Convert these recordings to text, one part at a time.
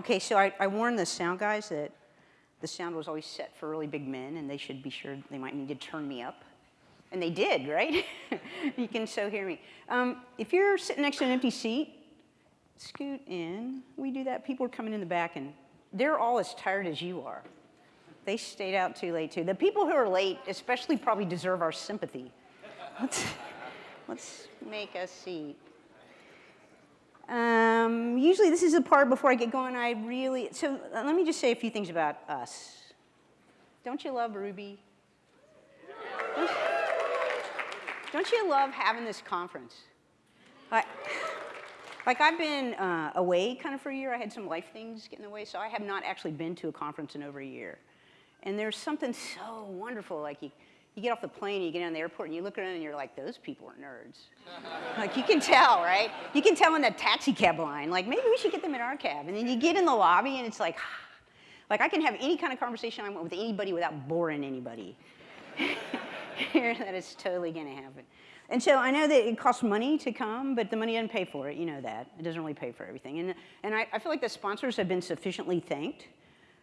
okay, so I, I warned the sound guys that the sound was always set for really big men and they should be sure they might need to turn me up. And they did, right? you can so hear me. Um, if you're sitting next to an empty seat, scoot in. We do that. People are coming in the back and they're all as tired as you are. They stayed out too late too. The people who are late especially probably deserve our sympathy. Let's, let's make a seat. Um, usually this is the part before I get going, I really, so uh, let me just say a few things about us. Don't you love Ruby? Don't, you love having this conference? I, like I've been uh, away kind of for a year. I had some life things get in the way, so I have not actually been to a conference in over a year. And there's something so wonderful, like you, you get off the plane, you get on the airport, and you look around and you're like, those people are nerds. like you can tell, right? You can tell in the taxi cab line, like maybe we should get them in our cab. And then you get in the lobby and it's like, like I can have any kind of conversation I want with anybody without boring anybody. that is totally gonna happen. And so I know that it costs money to come, but the money doesn't pay for it, you know that. It doesn't really pay for everything. And, and I, I feel like the sponsors have been sufficiently thanked.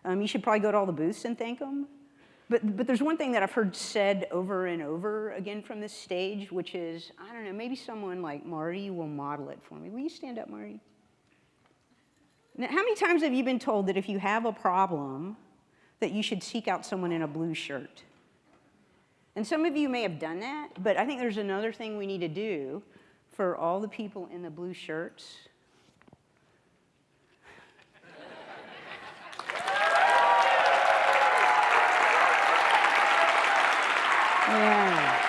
Um, you should probably go to all the booths and thank them. But, but there's one thing that I've heard said over and over again from this stage, which is, I don't know, maybe someone like Marty will model it for me. Will you stand up, Marty? Now, how many times have you been told that if you have a problem, that you should seek out someone in a blue shirt? And some of you may have done that, but I think there's another thing we need to do for all the people in the blue shirts Yeah.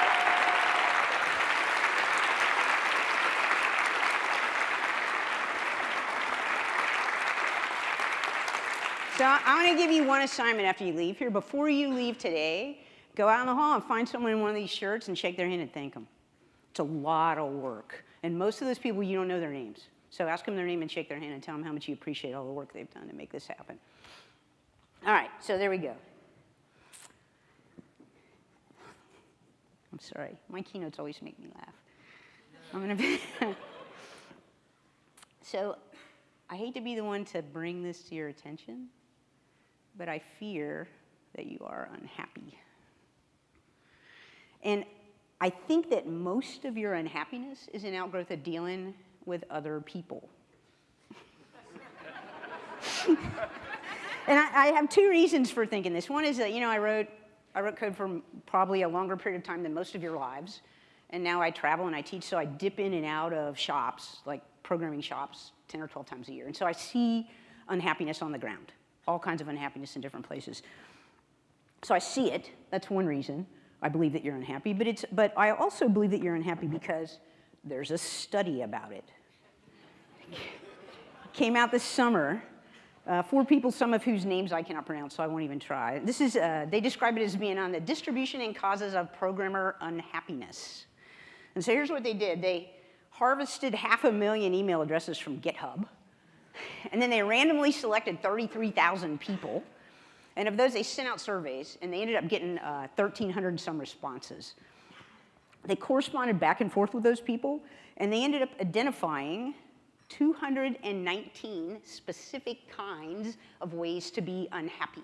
So I'm going to give you one assignment after you leave here. Before you leave today, go out in the hall and find someone in one of these shirts and shake their hand and thank them. It's a lot of work. And most of those people, you don't know their names. So ask them their name and shake their hand and tell them how much you appreciate all the work they've done to make this happen. All right, so there we go. I'm sorry. My keynotes always make me laugh. I'm gonna be so I hate to be the one to bring this to your attention, but I fear that you are unhappy. And I think that most of your unhappiness is an outgrowth of dealing with other people. and I, I, have two reasons for thinking this. One is that, you know, I wrote I wrote code for probably a longer period of time than most of your lives. And now I travel and I teach, so I dip in and out of shops, like programming shops, 10 or 12 times a year. And so I see unhappiness on the ground, all kinds of unhappiness in different places. So I see it, that's one reason I believe that you're unhappy, but, it's, but I also believe that you're unhappy because there's a study about it. Came out this summer, uh, four people, some of whose names I cannot pronounce, so I won't even try. This is, uh, they describe it as being on the distribution and causes of programmer unhappiness. And so here's what they did. They harvested half a million email addresses from GitHub, and then they randomly selected 33,000 people. And of those, they sent out surveys, and they ended up getting uh, 1,300 some responses. They corresponded back and forth with those people, and they ended up identifying 219 specific kinds of ways to be unhappy.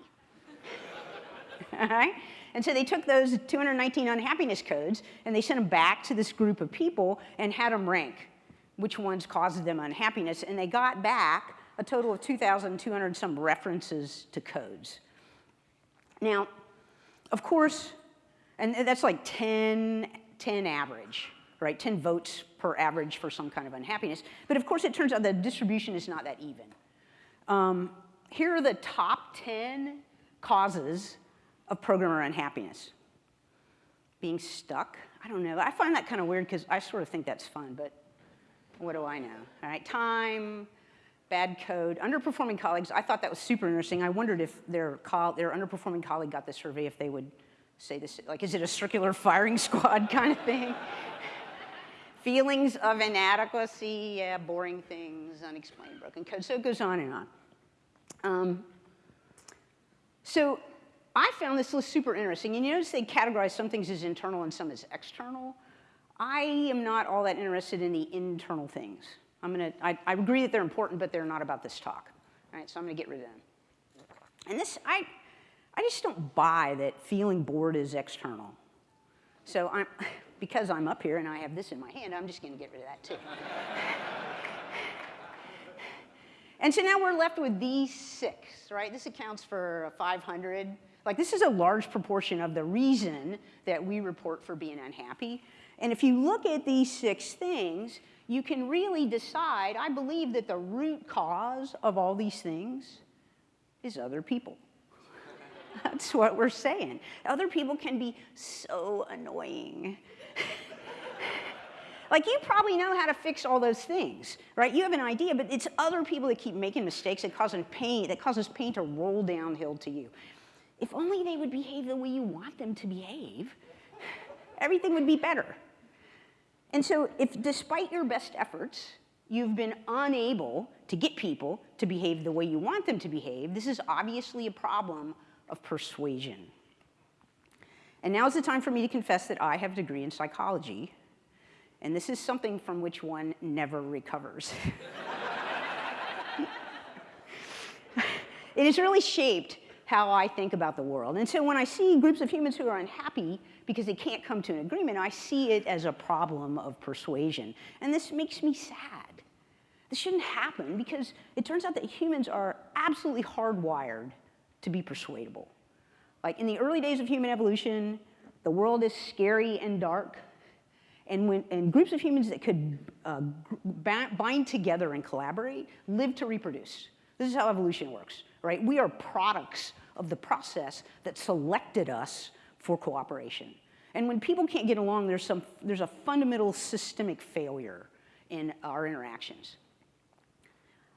All right? And so they took those 219 unhappiness codes and they sent them back to this group of people and had them rank which ones caused them unhappiness. And they got back a total of 2,200 some references to codes. Now, of course, and that's like 10, 10 average right? 10 votes per average for some kind of unhappiness. But of course, it turns out the distribution is not that even. Um, here are the top 10 causes of programmer unhappiness. Being stuck, I don't know. I find that kind of weird because I sort of think that's fun, but what do I know? All right, time, bad code, underperforming colleagues. I thought that was super interesting. I wondered if their, their underperforming colleague got the survey, if they would say this, like, is it a circular firing squad kind of thing? Feelings of inadequacy, yeah, boring things, unexplained broken code. So it goes on and on. Um, so I found this list super interesting. And you notice they categorize some things as internal and some as external. I am not all that interested in the internal things. I'm gonna, I, I agree that they're important, but they're not about this talk. All right, So I'm gonna get rid of them. And this, I, I just don't buy that feeling bored is external. So I'm, because I'm up here and I have this in my hand, I'm just gonna get rid of that too. and so now we're left with these six, right? This accounts for 500. Like this is a large proportion of the reason that we report for being unhappy. And if you look at these six things, you can really decide, I believe that the root cause of all these things is other people. That's what we're saying. Other people can be so annoying. Like you probably know how to fix all those things, right? You have an idea, but it's other people that keep making mistakes that causes pain, that causes pain to roll downhill to you. If only they would behave the way you want them to behave, everything would be better. And so if despite your best efforts, you've been unable to get people to behave the way you want them to behave, this is obviously a problem of persuasion. And now is the time for me to confess that I have a degree in psychology, and this is something from which one never recovers. it has really shaped how I think about the world. And so when I see groups of humans who are unhappy because they can't come to an agreement, I see it as a problem of persuasion. And this makes me sad. This shouldn't happen because it turns out that humans are absolutely hardwired to be persuadable. Like in the early days of human evolution, the world is scary and dark. And, when, and groups of humans that could uh, bind together and collaborate live to reproduce. This is how evolution works, right? We are products of the process that selected us for cooperation. And when people can't get along, there's, some, there's a fundamental systemic failure in our interactions.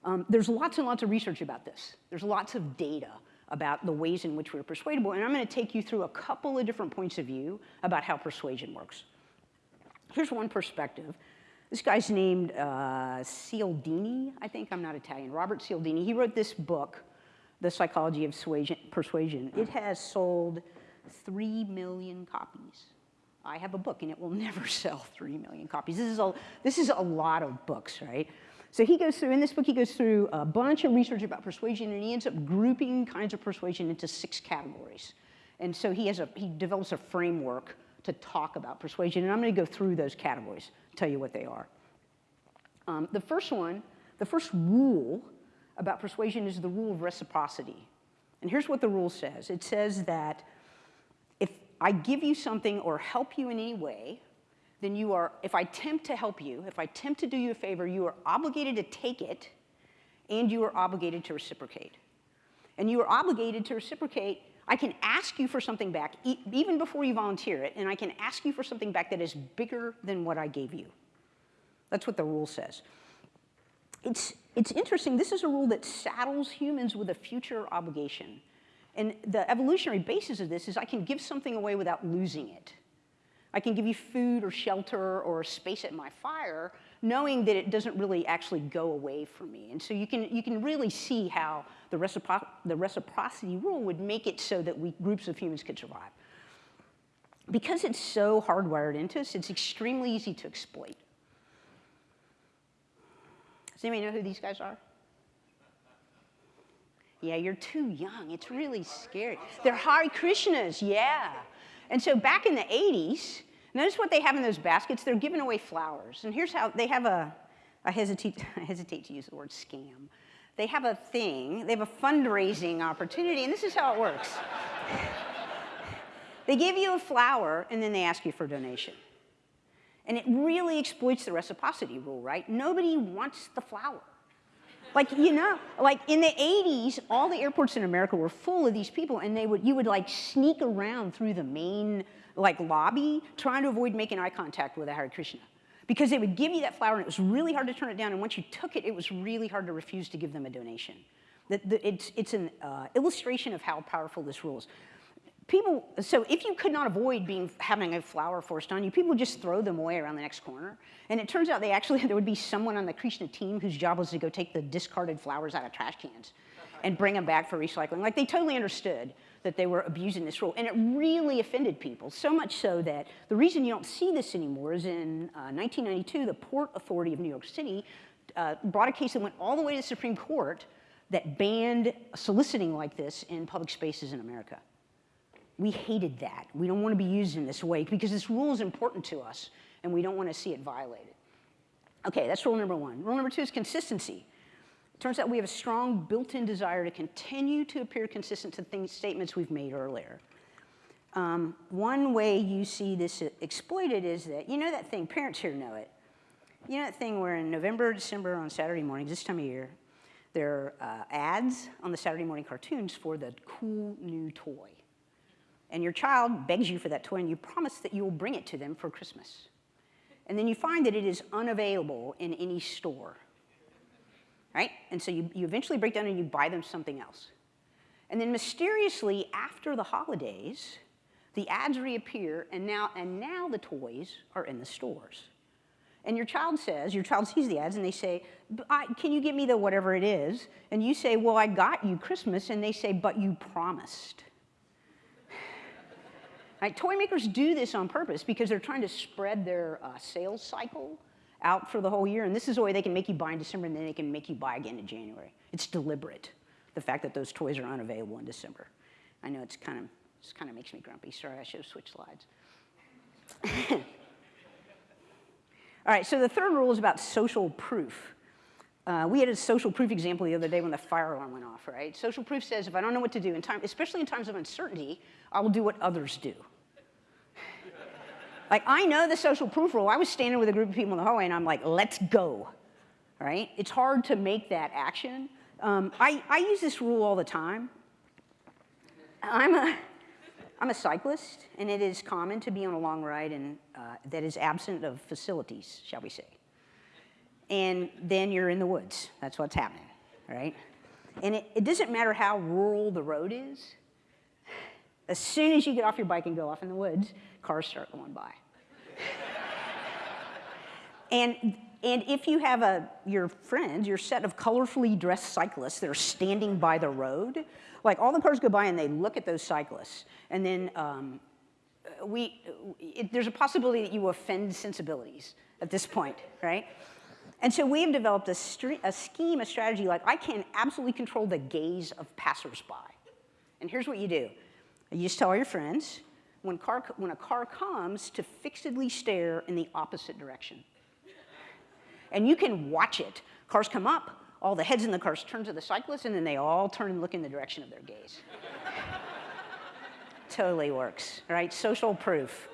Um, there's lots and lots of research about this. There's lots of data about the ways in which we're persuadable, and I'm gonna take you through a couple of different points of view about how persuasion works. Here's one perspective. This guy's named uh, Cialdini, I think, I'm not Italian, Robert Cialdini. He wrote this book, The Psychology of Persuasion. It has sold three million copies. I have a book and it will never sell three million copies. This is a, this is a lot of books, right? So he goes through, in this book, he goes through a bunch of research about persuasion and he ends up grouping kinds of persuasion into six categories. And so he, has a, he develops a framework to talk about persuasion and I'm gonna go through those categories, tell you what they are. Um, the first one, the first rule about persuasion is the rule of reciprocity. And here's what the rule says. It says that if I give you something or help you in any way, then you are, if I attempt to help you, if I attempt to do you a favor, you are obligated to take it and you are obligated to reciprocate. And you are obligated to reciprocate. I can ask you for something back, e even before you volunteer it, and I can ask you for something back that is bigger than what I gave you. That's what the rule says. It's, it's interesting, this is a rule that saddles humans with a future obligation. And the evolutionary basis of this is I can give something away without losing it. I can give you food or shelter or space at my fire, knowing that it doesn't really actually go away from me. And so you can, you can really see how the, recipro the reciprocity rule would make it so that we, groups of humans could survive. Because it's so hardwired into us, it's extremely easy to exploit. Does anybody know who these guys are? Yeah, you're too young. It's really scary. They're Hare Krishnas, yeah. And so back in the 80s, notice what they have in those baskets. They're giving away flowers. And here's how they have a, I hesitate, I hesitate to use the word scam. They have a thing, they have a fundraising opportunity, and this is how it works. they give you a flower, and then they ask you for a donation. And it really exploits the reciprocity rule, right? Nobody wants the flower. Like, you know, like in the 80s, all the airports in America were full of these people and they would, you would like sneak around through the main like lobby trying to avoid making eye contact with a Hare Krishna. Because they would give you that flower and it was really hard to turn it down and once you took it, it was really hard to refuse to give them a donation. The, the, it's, it's an uh, illustration of how powerful this rule is people, so if you could not avoid being, having a flower forced on you, people would just throw them away around the next corner. And it turns out they actually, there would be someone on the Krishna team whose job was to go take the discarded flowers out of trash cans and bring them back for recycling. Like they totally understood that they were abusing this rule. And it really offended people, so much so that the reason you don't see this anymore is in uh, 1992, the Port Authority of New York City uh, brought a case that went all the way to the Supreme Court that banned soliciting like this in public spaces in America. We hated that. We don't want to be used in this way because this rule is important to us and we don't want to see it violated. Okay, that's rule number one. Rule number two is consistency. Turns out we have a strong built-in desire to continue to appear consistent to things, statements we've made earlier. Um, one way you see this exploited is that, you know that thing, parents here know it. You know that thing where in November, December, on Saturday mornings, this time of year, there are uh, ads on the Saturday morning cartoons for the cool new toy. And your child begs you for that toy and you promise that you will bring it to them for Christmas. And then you find that it is unavailable in any store, right? And so you, you eventually break down and you buy them something else. And then mysteriously, after the holidays, the ads reappear, and now, and now the toys are in the stores. And your child says, your child sees the ads and they say, can you give me the whatever it is? And you say, well, I got you Christmas. And they say, but you promised. right, toy makers do this on purpose because they're trying to spread their uh, sales cycle out for the whole year. And this is a way they can make you buy in December and then they can make you buy again in January. It's deliberate, the fact that those toys are unavailable in December. I know it's kind of, it kind of makes me grumpy. Sorry, I should have switched slides. All right, so the third rule is about social proof. Uh, we had a social proof example the other day when the fire alarm went off, right? Social proof says if I don't know what to do in time, especially in times of uncertainty, I will do what others do. Like I know the social proof rule. I was standing with a group of people in the hallway and I'm like, let's go, right? It's hard to make that action. Um, I, I use this rule all the time. I'm a, I'm a cyclist, and it is common to be on a long ride and, uh, that is absent of facilities, shall we say and then you're in the woods. That's what's happening, right? And it, it doesn't matter how rural the road is. As soon as you get off your bike and go off in the woods, cars start going by. and, and if you have a, your friends, your set of colorfully dressed cyclists that are standing by the road, like all the cars go by and they look at those cyclists, and then um, we, it, there's a possibility that you offend sensibilities at this point, right? And so we have developed a, street a, scheme, a strategy like I can absolutely control the gaze of passersby. And here's what you do. You just tell all your friends, when, car, when a car comes, to fixedly stare in the opposite direction. And you can watch it. Cars come up, all the heads in the cars turn to the cyclist, and then they all turn and look in the direction of their gaze. totally works, right? Social proof.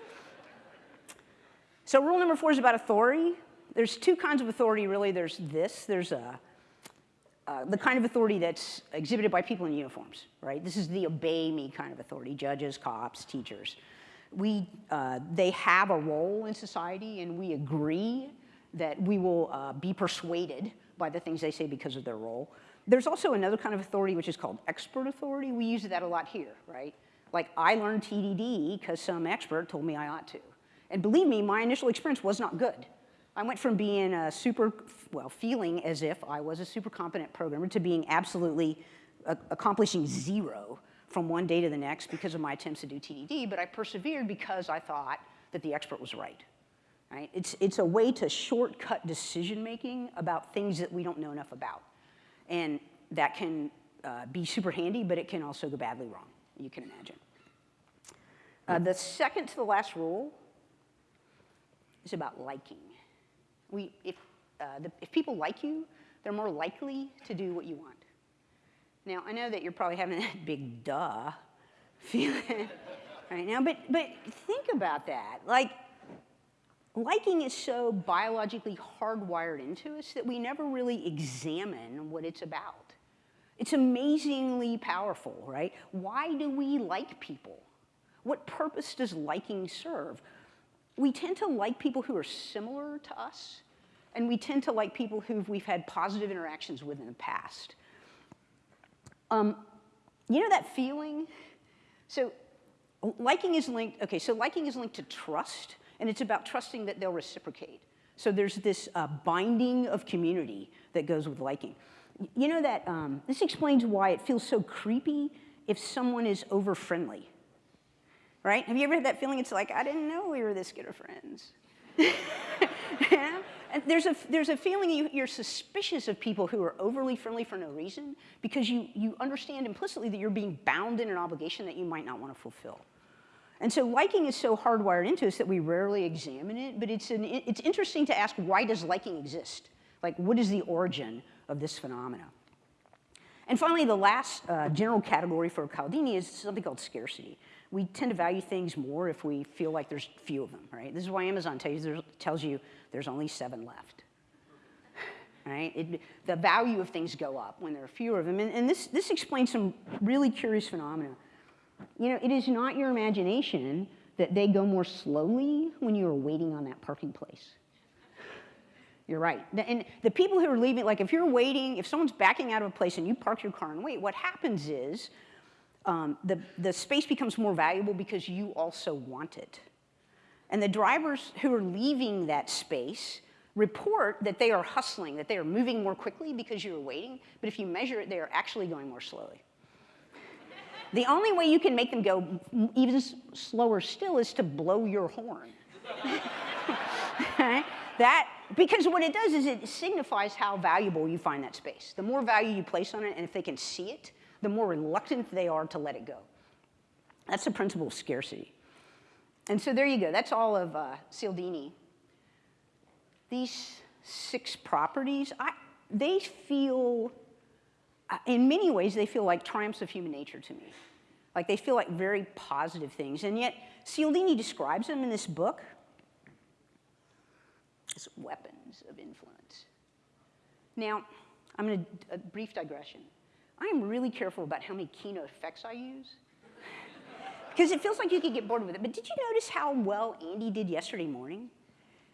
So rule number four is about authority there's two kinds of authority, really. There's this. There's a, uh, the kind of authority that's exhibited by people in uniforms, right? This is the obey me kind of authority, judges, cops, teachers. We, uh, they have a role in society, and we agree that we will uh, be persuaded by the things they say because of their role. There's also another kind of authority which is called expert authority. We use that a lot here, right? Like I learned TDD because some expert told me I ought to. And believe me, my initial experience was not good. I went from being a super, well, feeling as if I was a super competent programmer to being absolutely accomplishing zero from one day to the next because of my attempts to do TDD, but I persevered because I thought that the expert was right. right? It's, it's a way to shortcut decision-making about things that we don't know enough about. And that can uh, be super handy, but it can also go badly wrong, you can imagine. Uh, the second to the last rule is about liking we, if, uh, the, if people like you, they're more likely to do what you want. Now, I know that you're probably having that big duh feeling right now, but, but think about that. Like, liking is so biologically hardwired into us that we never really examine what it's about. It's amazingly powerful, right? Why do we like people? What purpose does liking serve? We tend to like people who are similar to us and we tend to like people who we've had positive interactions with in the past. Um, you know that feeling? So liking is linked, okay, so liking is linked to trust, and it's about trusting that they'll reciprocate. So there's this uh, binding of community that goes with liking. You know that, um, this explains why it feels so creepy if someone is over friendly, right? Have you ever had that feeling? It's like, I didn't know we were this good of friends. yeah? And there's a, there's a feeling you, you're suspicious of people who are overly friendly for no reason because you, you understand implicitly that you're being bound in an obligation that you might not want to fulfill. And so liking is so hardwired into us that we rarely examine it, but it's, an, it's interesting to ask why does liking exist? Like what is the origin of this phenomena? And finally, the last uh, general category for Cialdini is something called scarcity. We tend to value things more if we feel like there's few of them, right? This is why Amazon tells you, tells you there's only seven left, right? It, the value of things go up when there are fewer of them. And, and this, this explains some really curious phenomena. You know, it is not your imagination that they go more slowly when you are waiting on that parking place. You're right. And the people who are leaving, like if you're waiting, if someone's backing out of a place and you park your car and wait, what happens is um, the, the space becomes more valuable because you also want it. And the drivers who are leaving that space report that they are hustling, that they are moving more quickly because you're waiting, but if you measure it, they are actually going more slowly. the only way you can make them go even slower still is to blow your horn. that because what it does is it signifies how valuable you find that space. The more value you place on it, and if they can see it, the more reluctant they are to let it go. That's the principle of scarcity. And so there you go. That's all of uh, Cialdini. These six properties, I, they feel, uh, in many ways, they feel like triumphs of human nature to me. Like they feel like very positive things. And yet, Cialdini describes them in this book as weapons of influence. Now, I'm going to, a brief digression. I am really careful about how many keynote effects I use. Because it feels like you could get bored with it. But did you notice how well Andy did yesterday morning?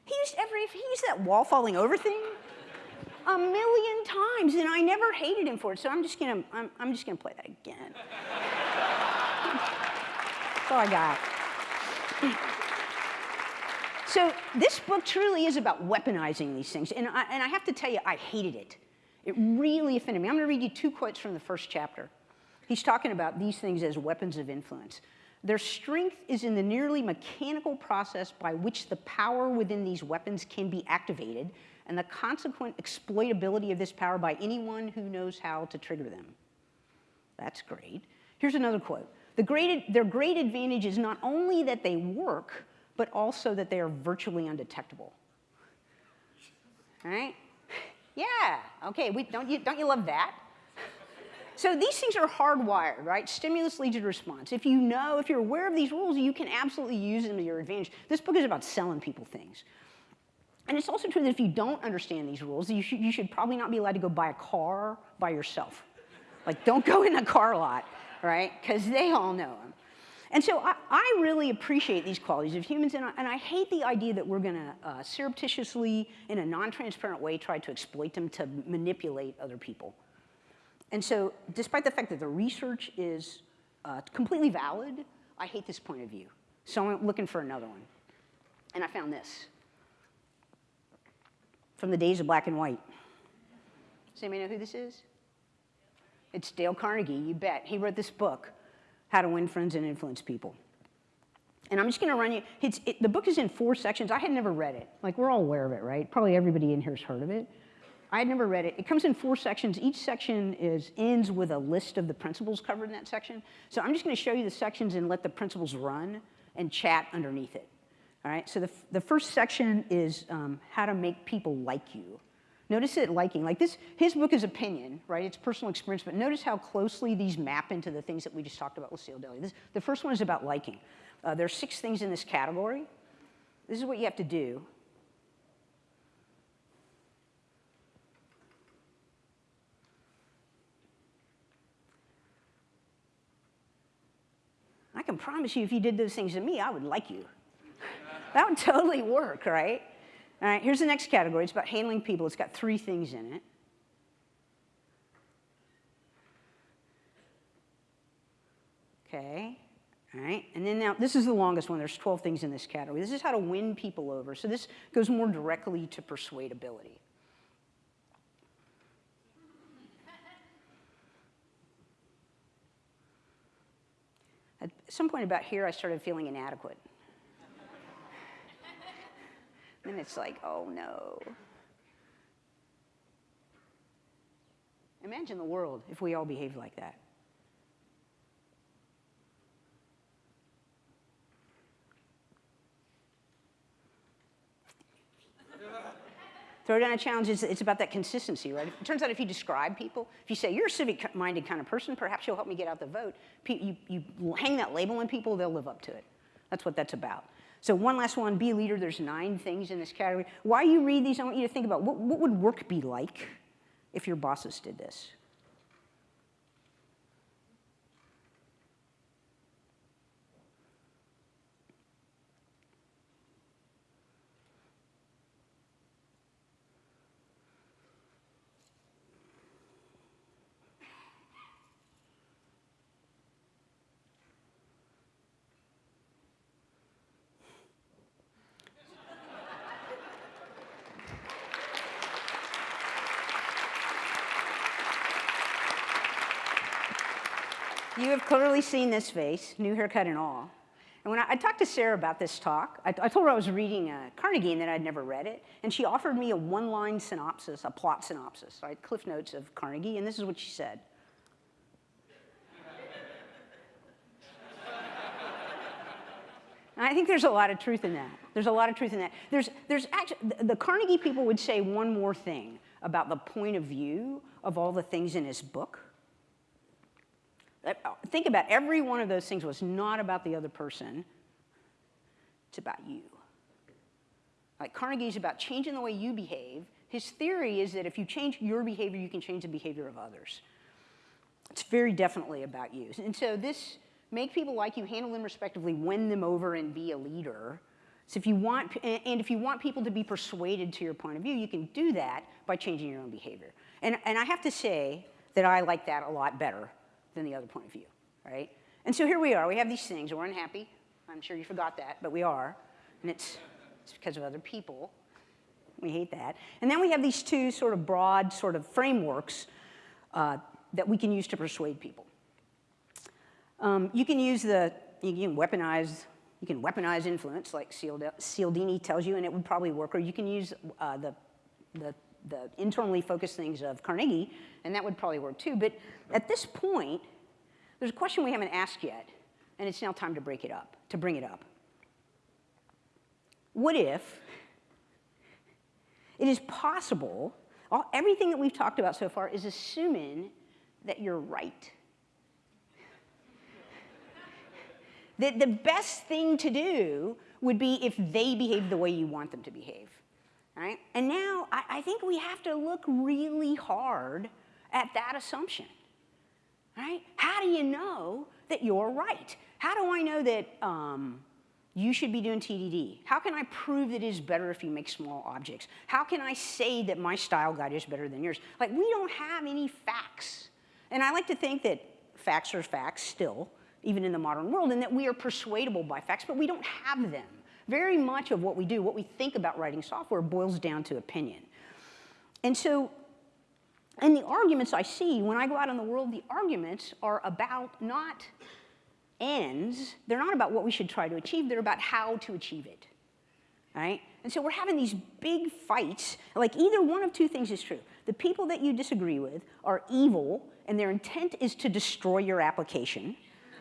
He used every, he used that wall falling over thing a million times, and I never hated him for it. So I'm just gonna, I'm, I'm just gonna play that again. That's all I got. So this book truly is about weaponizing these things. And I, and I have to tell you, I hated it. It really offended me. I'm going to read you two quotes from the first chapter. He's talking about these things as weapons of influence. Their strength is in the nearly mechanical process by which the power within these weapons can be activated and the consequent exploitability of this power by anyone who knows how to trigger them. That's great. Here's another quote. The great, their great advantage is not only that they work, but also that they are virtually undetectable. All right? Yeah, okay, we, don't, you, don't you love that? So these things are hardwired, right? Stimulus leads to response. If you know, if you're aware of these rules, you can absolutely use them to your advantage. This book is about selling people things. And it's also true that if you don't understand these rules, you should, you should probably not be allowed to go buy a car by yourself. Like, don't go in a car lot, right? Because they all know them. And so I, I, really appreciate these qualities of humans, and I, and I hate the idea that we're going to uh, surreptitiously, in a non-transparent way, try to exploit them to manipulate other people. And so despite the fact that the research is uh, completely valid, I hate this point of view. So I'm looking for another one. And I found this. From the days of black and white. Does anybody know who this is? It's Dale Carnegie, you bet. He wrote this book how to Win Friends and Influence People. And I'm just going to run you, it, the book is in four sections. I had never read it. Like, we're all aware of it, right? Probably everybody in here has heard of it. I had never read it. It comes in four sections. Each section is, ends with a list of the principles covered in that section. So I'm just going to show you the sections and let the principles run and chat underneath it. All right, so the, the first section is um, how to make people like you. Notice it liking, like this, his book is opinion, right? It's personal experience, but notice how closely these map into the things that we just talked about with Cialdini. This, the first one is about liking. Uh, there are six things in this category. This is what you have to do. I can promise you if you did those things to me, I would like you. that would totally work, right? All right, here's the next category. It's about handling people. It's got three things in it. Okay, all right, and then now, this is the longest one. There's 12 things in this category. This is how to win people over. So this goes more directly to persuadability. At some point about here, I started feeling inadequate. And it's like, oh no. Imagine the world if we all behaved like that. Throw down a challenge, it's, it's about that consistency, right? It turns out if you describe people, if you say, you're a civic-minded kind of person, perhaps you'll help me get out the vote, you, you hang that label on people, they'll live up to it. That's what that's about. So one last one, be a leader. There's nine things in this category. While you read these, I want you to think about what, what would work be like if your bosses did this? You have clearly seen this face, new haircut and all. And when I, I talked to Sarah about this talk, I, I, told her I was reading uh, Carnegie and that I'd never read it, and she offered me a one-line synopsis, a plot synopsis, right, cliff notes of Carnegie, and this is what she said. I think there's a lot of truth in that. There's a lot of truth in that. There's, there's actually, the, the Carnegie people would say one more thing about the point of view of all the things in his book. Uh, think about every one of those things was not about the other person, it's about you. Like Carnegie's about changing the way you behave. His theory is that if you change your behavior, you can change the behavior of others. It's very definitely about you. And so this, make people like you, handle them respectively, win them over, and be a leader. So if you want, and if you want people to be persuaded to your point of view, you can do that by changing your own behavior. And, and I have to say that I like that a lot better than the other point of view, right? And so here we are, we have these things, we're unhappy. I'm sure you forgot that, but we are. And it's, it's because of other people. We hate that. And then we have these two sort of broad sort of frameworks uh, that we can use to persuade people. Um, you can use the, you can weaponize, you can weaponize influence like Cialdini tells you, and it would probably work, or you can use uh, the, the the internally focused things of Carnegie, and that would probably work too. But at this point, there's a question we haven't asked yet, and it's now time to break it up, to bring it up. What if it is possible, all, everything that we've talked about so far is assuming that you're right. that the best thing to do would be if they behave the way you want them to behave right? And now I, I think we have to look really hard at that assumption, right? How do you know that you're right? How do I know that um, you should be doing TDD? How can I prove that it is better if you make small objects? How can I say that my style guide is better than yours? Like, we don't have any facts. And I like to think that facts are facts still, even in the modern world, and that we are persuadable by facts, but we don't have them very much of what we do, what we think about writing software boils down to opinion. And so, and the arguments I see when I go out in the world, the arguments are about not ends, they're not about what we should try to achieve, they're about how to achieve it, right? And so we're having these big fights, like either one of two things is true. The people that you disagree with are evil and their intent is to destroy your application.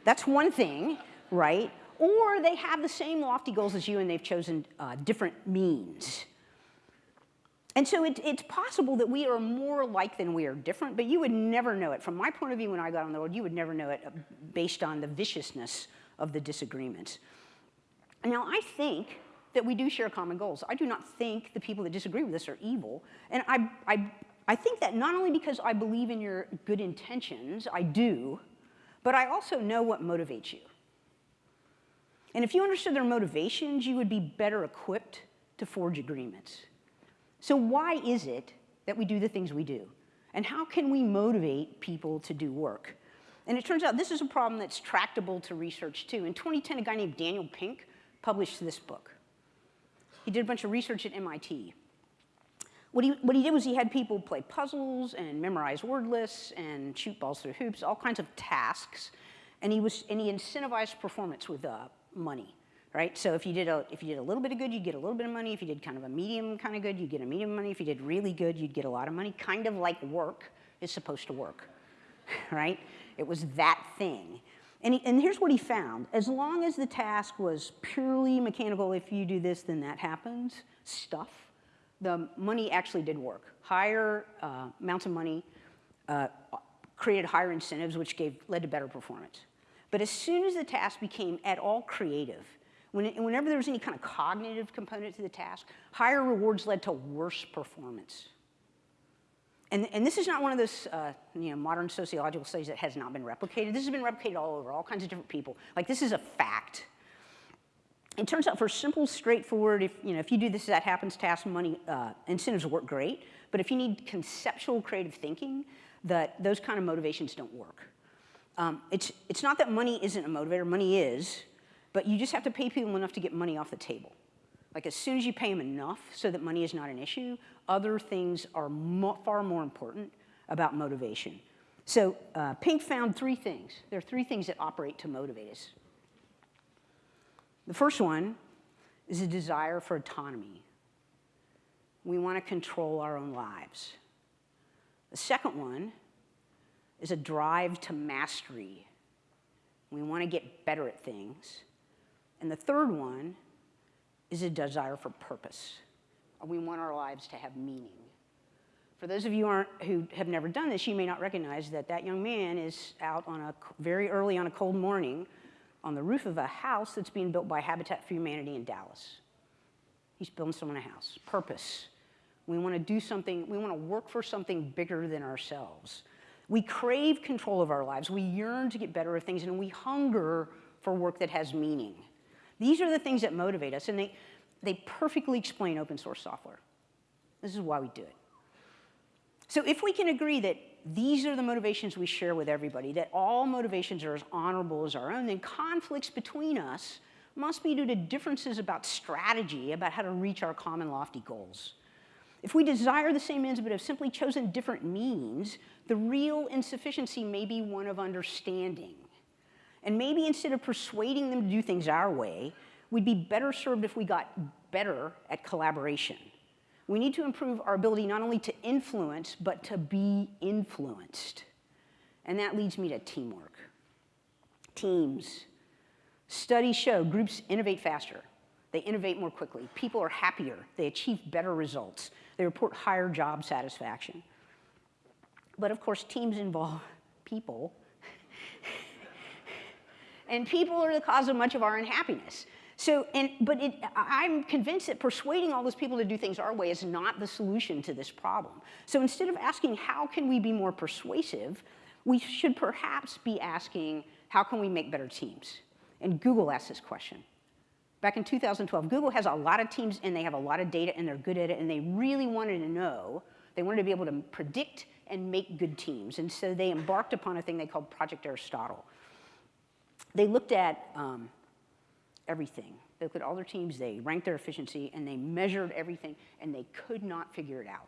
That's one thing, right? Or they have the same lofty goals as you and they've chosen uh, different means. And so it, it's possible that we are more alike than we are different, but you would never know it. From my point of view, when I got on the road, you would never know it uh, based on the viciousness of the disagreements. Now, I think that we do share common goals. I do not think the people that disagree with us are evil. And I, I, I think that not only because I believe in your good intentions, I do, but I also know what motivates you. And if you understood their motivations, you would be better equipped to forge agreements. So why is it that we do the things we do? And how can we motivate people to do work? And it turns out this is a problem that's tractable to research too. In 2010, a guy named Daniel Pink published this book. He did a bunch of research at MIT. What he, what he did was he had people play puzzles and memorize word lists and shoot balls through hoops, all kinds of tasks. And he, was, and he incentivized performance with uh, money, right? So if you, did a, if you did a little bit of good, you'd get a little bit of money. If you did kind of a medium kind of good, you'd get a medium money. If you did really good, you'd get a lot of money, kind of like work, is supposed to work, right? It was that thing. And, he, and here's what he found. As long as the task was purely mechanical, if you do this, then that happens, stuff, the money actually did work. Higher uh, amounts of money uh, created higher incentives, which gave, led to better performance. But as soon as the task became at all creative, when it, whenever there was any kind of cognitive component to the task, higher rewards led to worse performance. And, and this is not one of those uh, you know, modern sociological studies that has not been replicated. This has been replicated all over, all kinds of different people. Like this is a fact. It turns out for simple, straightforward, if you, know, if you do this, that happens, task, money, uh, incentives work great. But if you need conceptual creative thinking, that those kind of motivations don't work. Um, it's, it's not that money isn't a motivator, money is, but you just have to pay people enough to get money off the table. Like as soon as you pay them enough so that money is not an issue, other things are mo far more important about motivation. So uh, Pink found three things. There are three things that operate to motivate us. The first one is a desire for autonomy. We want to control our own lives. The second one is a drive to mastery. We want to get better at things. And the third one is a desire for purpose. We want our lives to have meaning. For those of you who have never done this, you may not recognize that that young man is out on a very early on a cold morning on the roof of a house that's being built by Habitat for Humanity in Dallas. He's building someone a house. Purpose. We want to do something, we want to work for something bigger than ourselves. We crave control of our lives. We yearn to get better at things, and we hunger for work that has meaning. These are the things that motivate us, and they, they perfectly explain open source software. This is why we do it. So if we can agree that these are the motivations we share with everybody, that all motivations are as honorable as our own, then conflicts between us must be due to differences about strategy, about how to reach our common lofty goals. If we desire the same ends but have simply chosen different means, the real insufficiency may be one of understanding. And maybe instead of persuading them to do things our way, we'd be better served if we got better at collaboration. We need to improve our ability not only to influence, but to be influenced. And that leads me to teamwork. Teams. Studies show groups innovate faster. They innovate more quickly. People are happier. They achieve better results. They report higher job satisfaction. But of course, teams involve people and people are the cause of much of our unhappiness. So, and, but it, I'm convinced that persuading all those people to do things our way is not the solution to this problem. So instead of asking how can we be more persuasive, we should perhaps be asking how can we make better teams? And Google asked this question. Back in 2012, Google has a lot of teams and they have a lot of data and they're good at it and they really wanted to know, they wanted to be able to predict and make good teams. And so they embarked upon a thing they called Project Aristotle. They looked at um, everything. They looked at all their teams, they ranked their efficiency, and they measured everything, and they could not figure it out.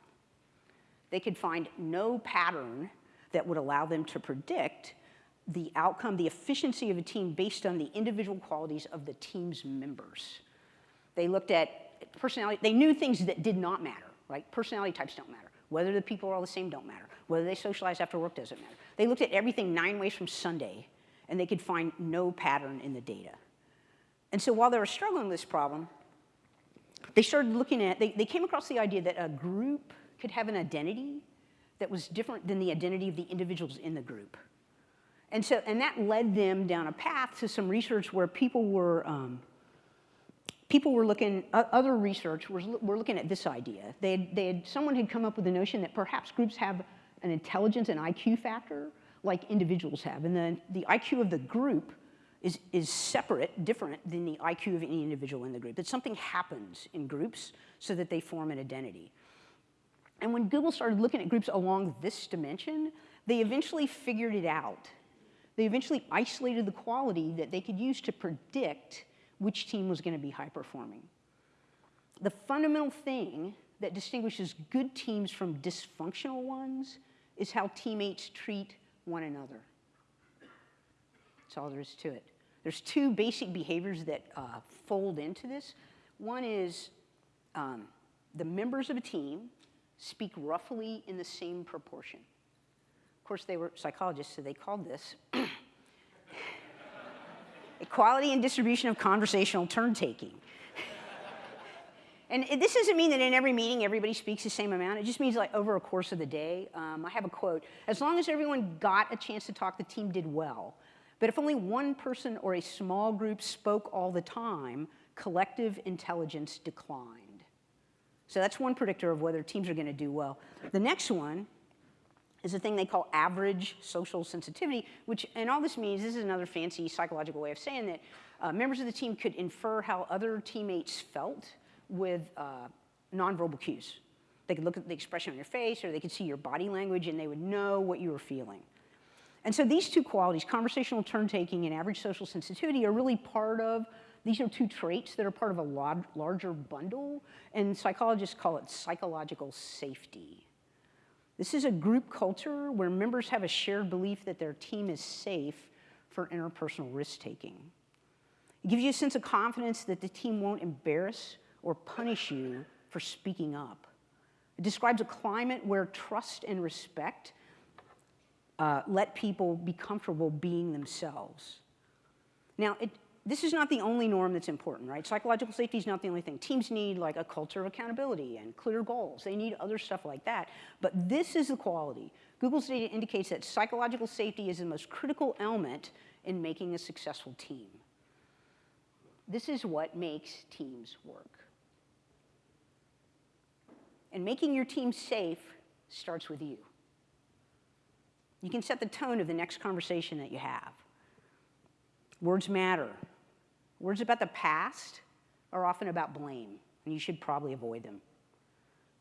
They could find no pattern that would allow them to predict the outcome, the efficiency of a team based on the individual qualities of the team's members. They looked at personality, they knew things that did not matter, right? Personality types don't matter. Whether the people are all the same don't matter. Whether they socialize after work doesn't matter. They looked at everything nine ways from Sunday and they could find no pattern in the data. And so while they were struggling with this problem, they started looking at, they, they came across the idea that a group could have an identity that was different than the identity of the individuals in the group. And so, and that led them down a path to some research where people were, um, people were looking, other research was, were looking at this idea. They had, they had, someone had come up with the notion that perhaps groups have an intelligence and IQ factor like individuals have. And then the IQ of the group is, is separate, different than the IQ of any individual in the group. That something happens in groups so that they form an identity. And when Google started looking at groups along this dimension, they eventually figured it out. They eventually isolated the quality that they could use to predict which team was going to be high performing. The fundamental thing that distinguishes good teams from dysfunctional ones is how teammates treat one another. That's all there is to it. There's two basic behaviors that uh, fold into this. One is um, the members of a team speak roughly in the same proportion. Of course, they were psychologists, so they called this equality and distribution of conversational turn taking. And this doesn't mean that in every meeting everybody speaks the same amount. It just means like over a course of the day. Um, I have a quote, as long as everyone got a chance to talk, the team did well. But if only one person or a small group spoke all the time, collective intelligence declined. So that's one predictor of whether teams are gonna do well. The next one is a thing they call average social sensitivity, which, and all this means, this is another fancy psychological way of saying that uh, members of the team could infer how other teammates felt with uh, nonverbal cues. They could look at the expression on your face or they could see your body language and they would know what you were feeling. And so these two qualities, conversational turn taking and average social sensitivity, are really part of, these are two traits that are part of a larger bundle, and psychologists call it psychological safety. This is a group culture where members have a shared belief that their team is safe for interpersonal risk taking. It gives you a sense of confidence that the team won't embarrass or punish you for speaking up. It describes a climate where trust and respect uh, let people be comfortable being themselves. Now, it, this is not the only norm that's important, right? Psychological safety is not the only thing. Teams need like a culture of accountability and clear goals. They need other stuff like that. But this is the quality. Google's data indicates that psychological safety is the most critical element in making a successful team. This is what makes teams work. And making your team safe starts with you. You can set the tone of the next conversation that you have. Words matter. Words about the past are often about blame, and you should probably avoid them.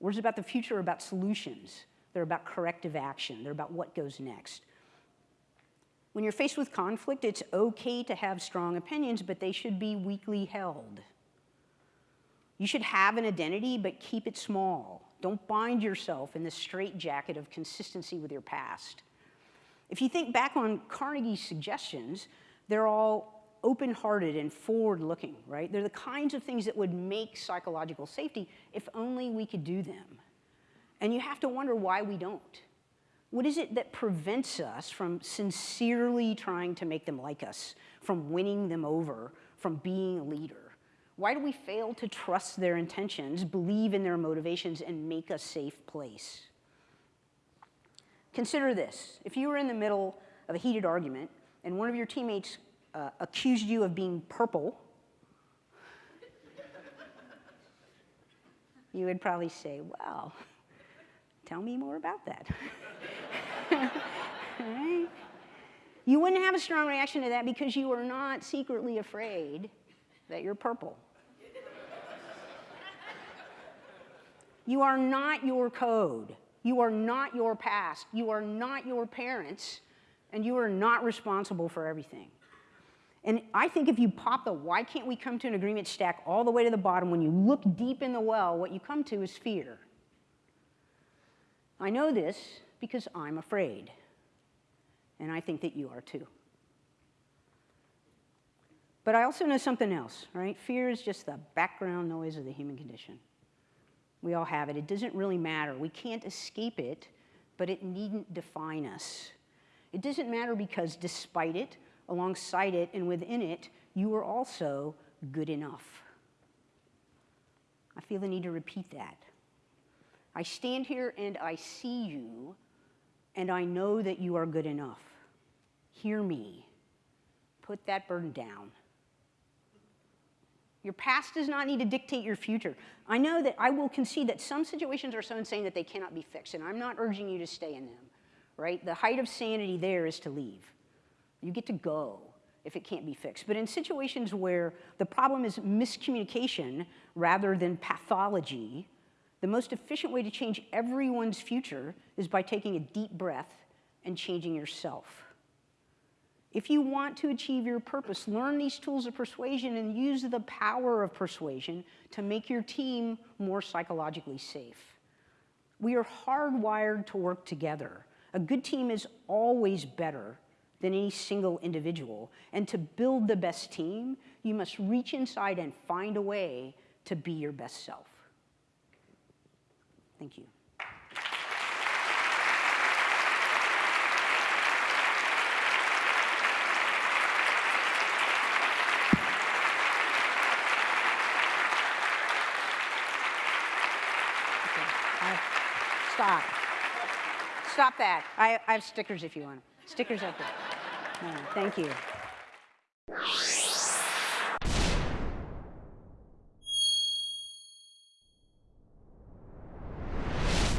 Words about the future are about solutions. They're about corrective action. They're about what goes next. When you're faced with conflict, it's okay to have strong opinions, but they should be weakly held. You should have an identity, but keep it small. Don't bind yourself in the straitjacket of consistency with your past. If you think back on Carnegie's suggestions, they're all open-hearted and forward-looking, right? They're the kinds of things that would make psychological safety if only we could do them. And you have to wonder why we don't. What is it that prevents us from sincerely trying to make them like us, from winning them over, from being a leader? Why do we fail to trust their intentions, believe in their motivations, and make a safe place? Consider this. If you were in the middle of a heated argument and one of your teammates uh, accused you of being purple, you would probably say, well, tell me more about that. right? You wouldn't have a strong reaction to that because you are not secretly afraid that you're purple. You are not your code. You are not your past. You are not your parents. And you are not responsible for everything. And I think if you pop the why can't we come to an agreement stack all the way to the bottom, when you look deep in the well, what you come to is fear. I know this because I'm afraid. And I think that you are too. But I also know something else, right? Fear is just the background noise of the human condition. We all have it. It doesn't really matter. We can't escape it, but it needn't define us. It doesn't matter because despite it, alongside it, and within it, you are also good enough. I feel the need to repeat that. I stand here and I see you, and I know that you are good enough. Hear me. Put that burden down. Your past does not need to dictate your future. I know that I will concede that some situations are so insane that they cannot be fixed, and I'm not urging you to stay in them, right? The height of sanity there is to leave. You get to go if it can't be fixed. But in situations where the problem is miscommunication rather than pathology, the most efficient way to change everyone's future is by taking a deep breath and changing yourself. If you want to achieve your purpose, learn these tools of persuasion and use the power of persuasion to make your team more psychologically safe. We are hardwired to work together. A good team is always better than any single individual. And to build the best team, you must reach inside and find a way to be your best self. Thank you. stop. Stop that. I, I, have stickers if you want them. Stickers up there. Thank you.